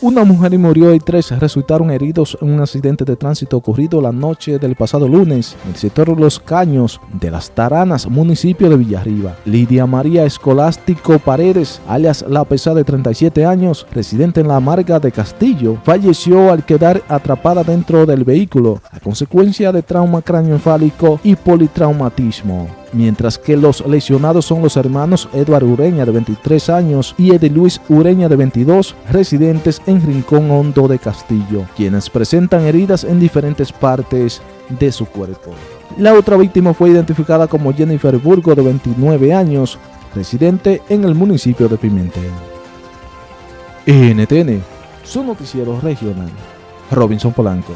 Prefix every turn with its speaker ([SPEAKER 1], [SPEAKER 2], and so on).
[SPEAKER 1] Una mujer murió y tres resultaron heridos en un accidente de tránsito ocurrido la noche del pasado lunes en el sector Los Caños de las Taranas, municipio de Villarriba. Lidia María Escolástico Paredes, alias La Pesa de 37 años, residente en la Marga de Castillo, falleció al quedar atrapada dentro del vehículo a consecuencia de trauma cráneoencefálico y politraumatismo mientras que los lesionados son los hermanos Eduardo Ureña de 23 años y Edi Luis Ureña de 22, residentes en Rincón Hondo de Castillo, quienes presentan heridas en diferentes partes de su cuerpo. La otra víctima fue identificada como Jennifer Burgo de 29 años, residente en el municipio de Pimentel. NTN, su noticiero regional. Robinson Polanco.